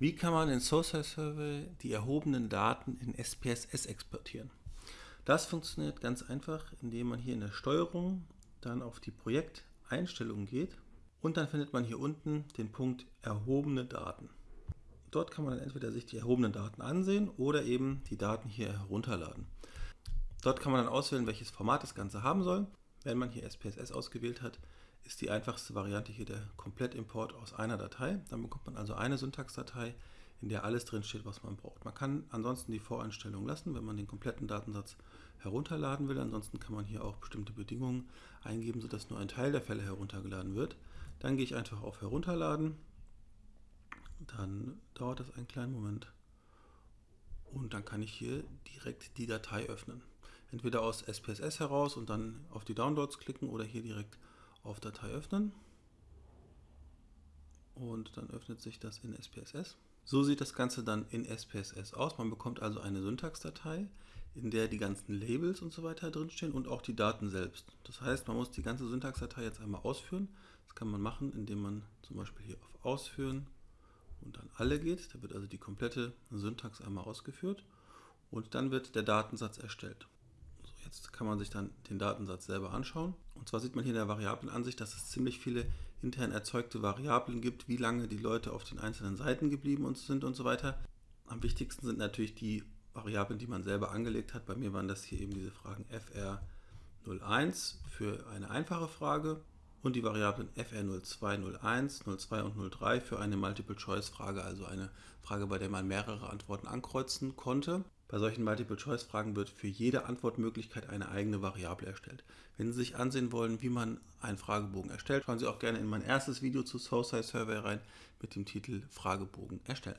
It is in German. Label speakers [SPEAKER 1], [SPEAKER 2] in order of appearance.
[SPEAKER 1] Wie kann man in Social Survey die erhobenen Daten in SPSS exportieren? Das funktioniert ganz einfach, indem man hier in der Steuerung dann auf die Projekteinstellungen geht und dann findet man hier unten den Punkt erhobene Daten. Dort kann man dann entweder sich die erhobenen Daten ansehen oder eben die Daten hier herunterladen. Dort kann man dann auswählen, welches Format das Ganze haben soll. Wenn man hier SPSS ausgewählt hat, ist die einfachste Variante hier der Komplettimport aus einer Datei. Dann bekommt man also eine Syntaxdatei, in der alles drin steht, was man braucht. Man kann ansonsten die Voreinstellung lassen, wenn man den kompletten Datensatz herunterladen will. Ansonsten kann man hier auch bestimmte Bedingungen eingeben, sodass nur ein Teil der Fälle heruntergeladen wird. Dann gehe ich einfach auf Herunterladen. Dann dauert das einen kleinen Moment. Und dann kann ich hier direkt die Datei öffnen. Entweder aus SPSS heraus und dann auf die Downloads klicken oder hier direkt auf Datei öffnen und dann öffnet sich das in SPSS. So sieht das Ganze dann in SPSS aus. Man bekommt also eine Syntaxdatei, in der die ganzen Labels und so weiter drinstehen und auch die Daten selbst. Das heißt, man muss die ganze Syntaxdatei jetzt einmal ausführen. Das kann man machen, indem man zum Beispiel hier auf Ausführen und dann alle geht. Da wird also die komplette Syntax einmal ausgeführt und dann wird der Datensatz erstellt. Jetzt kann man sich dann den Datensatz selber anschauen. Und zwar sieht man hier in der Variablenansicht, dass es ziemlich viele intern erzeugte Variablen gibt, wie lange die Leute auf den einzelnen Seiten geblieben sind und so weiter. Am wichtigsten sind natürlich die Variablen, die man selber angelegt hat. Bei mir waren das hier eben diese Fragen fr01 für eine einfache Frage und die Variablen fr02, 01, 02 und 03 für eine Multiple-Choice-Frage, also eine Frage, bei der man mehrere Antworten ankreuzen konnte. Bei solchen Multiple-Choice-Fragen wird für jede Antwortmöglichkeit eine eigene Variable erstellt. Wenn Sie sich ansehen wollen, wie man einen Fragebogen erstellt, schauen Sie auch gerne in mein erstes Video zu SoSci Survey rein mit dem Titel Fragebogen erstellen.